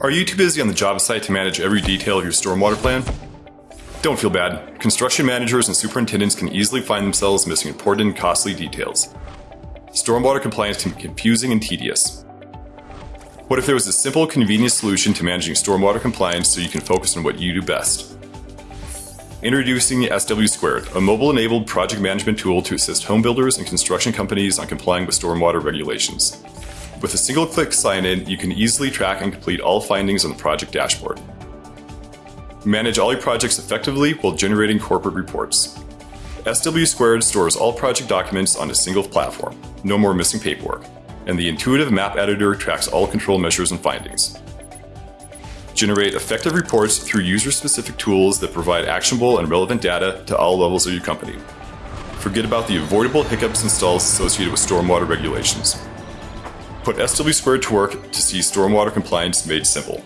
Are you too busy on the job site to manage every detail of your stormwater plan? Don't feel bad. Construction managers and superintendents can easily find themselves missing important and costly details. Stormwater compliance can be confusing and tedious. What if there was a simple, convenient solution to managing stormwater compliance so you can focus on what you do best? Introducing the SW Squared, a mobile-enabled project management tool to assist home builders and construction companies on complying with stormwater regulations. With a single click sign in, you can easily track and complete all findings on the project dashboard. Manage all your projects effectively while generating corporate reports. SW Squared stores all project documents on a single platform, no more missing paperwork, and the intuitive map editor tracks all control measures and findings. Generate effective reports through user-specific tools that provide actionable and relevant data to all levels of your company. Forget about the avoidable hiccups and stalls associated with stormwater regulations. Put SW Squared to work to see stormwater compliance made simple.